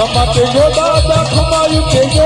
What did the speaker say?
Come up and go, Baba, come on, you take